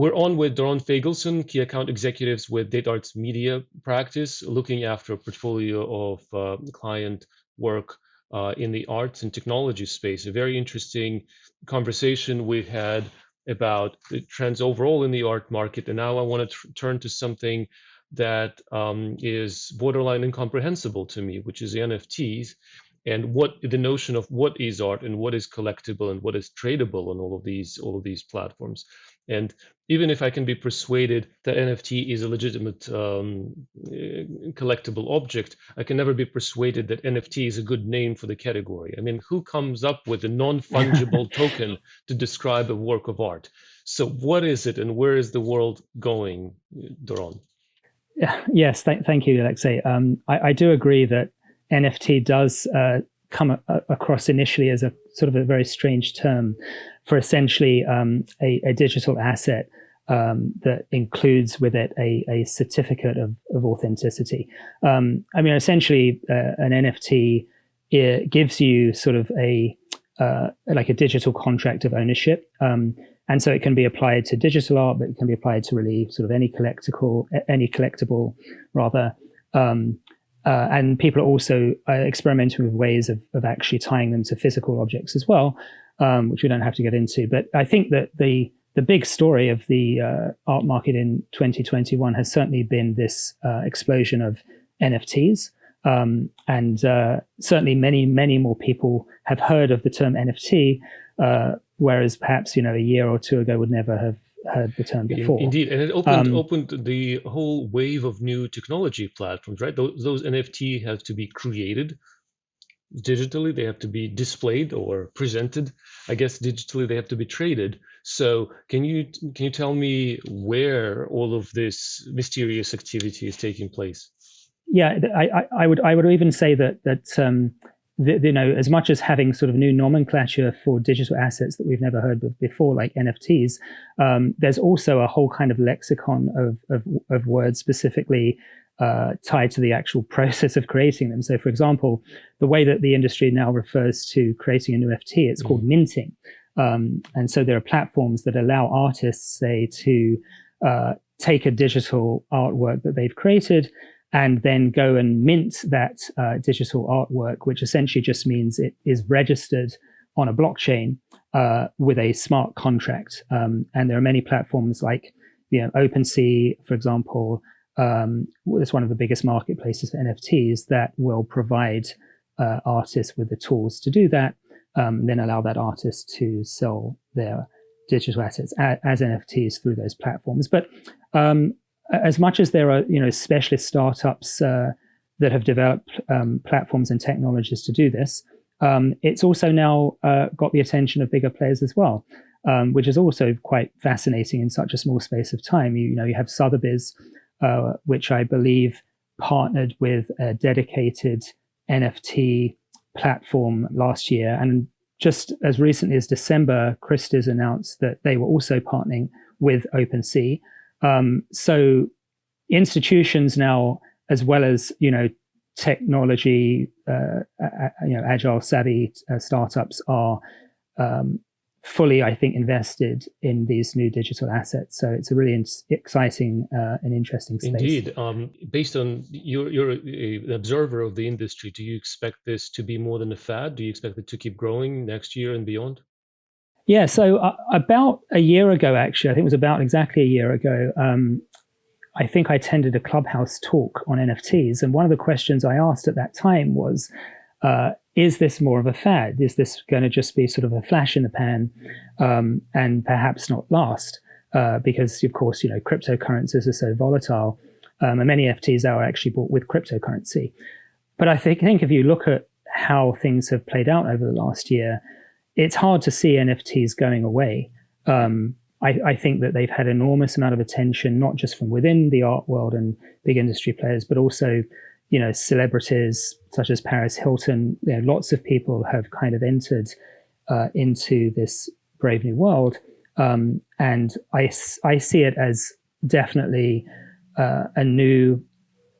we're on with Doron Fagelson, key account executives with DataArt's media practice, looking after a portfolio of uh, client work uh, in the arts and technology space. A very interesting conversation we had about the trends overall in the art market. And now I want to turn to something that um, is borderline incomprehensible to me, which is the NFTs and what the notion of what is art and what is collectible and what is tradable on all of these all of these platforms. And even if I can be persuaded that NFT is a legitimate um, eh, collectible object, I can never be persuaded that NFT is a good name for the category. I mean, who comes up with a non-fungible token to describe a work of art? So what is it and where is the world going, Doron? Yes, th thank you, Alexei. Um, I, I, do agree that NFT does uh, come across initially as a sort of a very strange term for essentially um, a, a, digital asset um, that includes with it a, a certificate of, of authenticity. Um, I mean, essentially, uh, an NFT gives you sort of a uh, like a digital contract of ownership. Um, and so it can be applied to digital art, but it can be applied to really sort of any collectible, any collectible rather. Um, uh, and people are also uh, experimenting with ways of, of actually tying them to physical objects as well, um, which we don't have to get into. But I think that the the big story of the uh, art market in 2021 has certainly been this uh, explosion of NFTs. Um, and uh, certainly many, many more people have heard of the term NFT, uh, whereas perhaps, you know, a year or two ago would never have heard the term before. Indeed, and it opened um, opened the whole wave of new technology platforms, right? Those, those NFT have to be created digitally, they have to be displayed or presented. I guess digitally they have to be traded. So can you can you tell me where all of this mysterious activity is taking place? Yeah, I, I would I would even say that that um, the, you know, as much as having sort of new nomenclature for digital assets that we've never heard of before, like NFTs, um, there's also a whole kind of lexicon of, of, of words specifically uh, tied to the actual process of creating them. So for example, the way that the industry now refers to creating a new NFT, it's mm. called minting. Um, and so there are platforms that allow artists, say, to uh, take a digital artwork that they've created and then go and mint that uh, digital artwork, which essentially just means it is registered on a blockchain uh, with a smart contract. Um, and there are many platforms like you know, OpenSea, for example, um, it's one of the biggest marketplaces for NFTs that will provide uh, artists with the tools to do that, um, then allow that artist to sell their digital assets as, as NFTs through those platforms. But um, as much as there are you know specialist startups uh, that have developed um, platforms and technologies to do this, um, it's also now uh, got the attention of bigger players as well, um, which is also quite fascinating in such a small space of time. You, you know, you have Sotheby's, uh, which I believe partnered with a dedicated NFT platform last year, and just as recently as December, Christie's announced that they were also partnering with OpenSea. Um, so institutions now, as well as, you know, technology, uh, you know, agile savvy uh, startups are um, fully, I think, invested in these new digital assets. So it's a really exciting uh, and interesting space. Indeed. Um, based on you're, you're an observer of the industry, do you expect this to be more than a fad? Do you expect it to keep growing next year and beyond? Yeah, so uh, about a year ago, actually, I think it was about exactly a year ago, um, I think I attended a clubhouse talk on NFTs. And one of the questions I asked at that time was, uh, is this more of a fad? Is this going to just be sort of a flash in the pan um, and perhaps not last? Uh, because, of course, you know, cryptocurrencies are so volatile. Um, and many NFTs are actually bought with cryptocurrency. But I think, think if you look at how things have played out over the last year, it's hard to see NFTs going away. Um, I, I, think that they've had enormous amount of attention, not just from within the art world and big industry players, but also, you know, celebrities such as Paris Hilton. You know, lots of people have kind of entered uh, into this brave new world, um, and I I see it as definitely uh, a new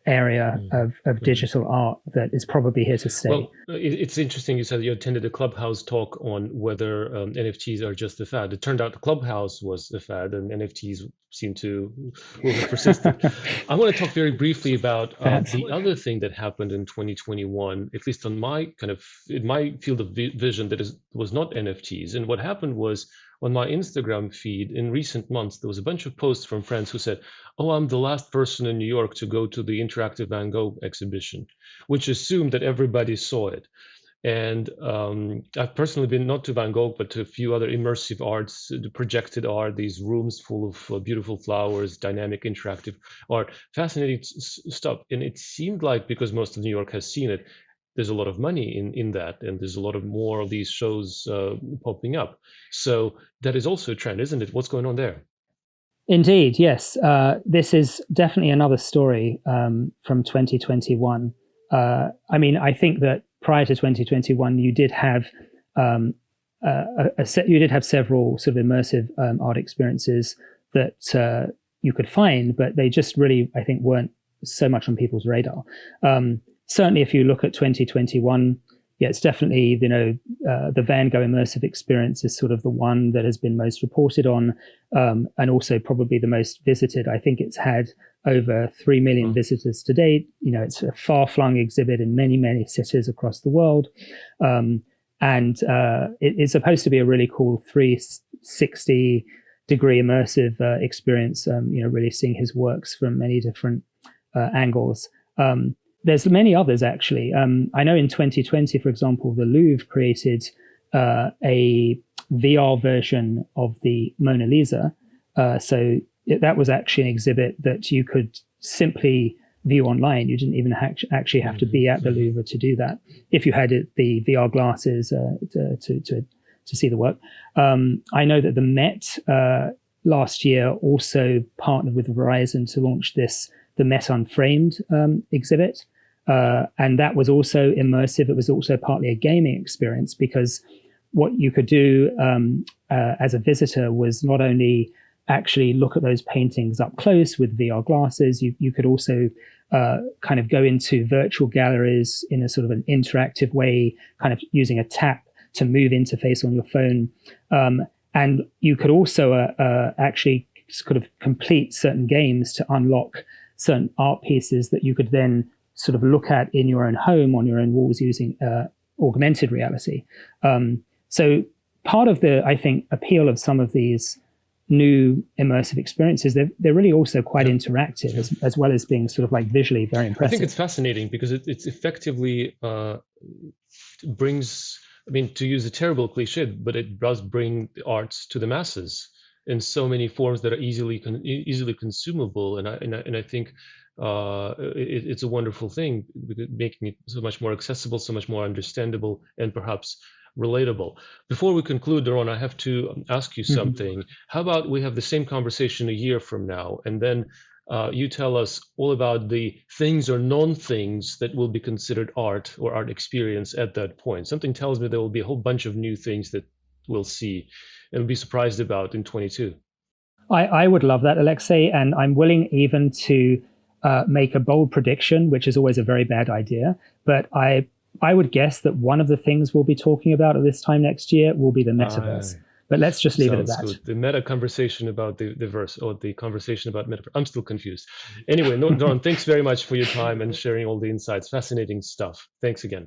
area mm. of, of mm. digital art that is probably here to stay. Well, it's interesting you said you attended a Clubhouse talk on whether um, NFTs are just a fad. It turned out the Clubhouse was a fad and NFTs seem to have persisted. I want to talk very briefly about uh, the other thing that happened in 2021, at least on my kind of, in my field of vision that is, was not NFTs. And what happened was on my Instagram feed in recent months, there was a bunch of posts from friends who said, oh, I'm the last person in New York to go to the Interactive Van Gogh exhibition, which assumed that everybody saw it. And um, I've personally been not to Van Gogh, but to a few other immersive arts, the projected art, these rooms full of uh, beautiful flowers, dynamic, interactive art, fascinating stuff. And it seemed like because most of New York has seen it, there's a lot of money in in that and there's a lot of more of these shows uh, popping up. So that is also a trend isn't it? What's going on there? Indeed yes. Uh, this is definitely another story um, from 2021 uh, i mean i think that prior to 2021 you did have um, a, a set, you did have several sort of immersive um, art experiences that uh, you could find but they just really i think weren't so much on people's radar. Um, certainly if you look at 2021, yeah, it's definitely, you know, uh, the Van Gogh immersive experience is sort of the one that has been most reported on um, and also probably the most visited. I think it's had over 3 million mm. visitors to date. You know, it's a far flung exhibit in many, many cities across the world. Um, and uh, it is supposed to be a really cool 360 degree immersive uh, experience, um, you know, really seeing his works from many different uh, angles. Um, there's many others actually. Um, I know in 2020, for example, the Louvre created uh, a VR version of the Mona Lisa. Uh, so it, that was actually an exhibit that you could simply view online. You didn't even ha actually have to be at the Louvre to do that. If you had it, the VR glasses uh, to, to, to, to, see the work. Um, I know that the Met uh, last year also partnered with Verizon to launch this the Met Unframed um, exhibit. Uh, and that was also immersive. It was also partly a gaming experience because what you could do um, uh, as a visitor was not only actually look at those paintings up close with VR glasses, you, you could also uh, kind of go into virtual galleries in a sort of an interactive way, kind of using a tap to move interface on your phone. Um, and you could also uh, uh, actually sort of complete certain games to unlock certain art pieces that you could then sort of look at in your own home on your own walls using uh, augmented reality. Um, so part of the, I think, appeal of some of these new immersive experiences, they're, they're really also quite yeah. interactive as, as well as being sort of like visually very impressive. I think it's fascinating because it, it's effectively uh, brings, I mean, to use a terrible cliche, but it does bring the arts to the masses in so many forms that are easily con easily consumable. And I, and I, and I think uh, it, it's a wonderful thing, making it so much more accessible, so much more understandable, and perhaps relatable. Before we conclude, Doron, I have to um, ask you mm-hmm. something. Mm -hmm. How about we have the same conversation a year from now, and then uh, you tell us all about the things or non-things that will be considered art or art experience at that point. Something tells me there will be a whole bunch of new things that we'll see and be surprised about in 22. I, I would love that, Alexei, and I'm willing even to uh, make a bold prediction, which is always a very bad idea. But I I would guess that one of the things we'll be talking about at this time next year will be the metaverse. Uh, but let's just leave it at that. Good. The meta conversation about the, the verse or the conversation about metaverse. I'm still confused. Anyway, Doron, thanks very much for your time and sharing all the insights. Fascinating stuff. Thanks again.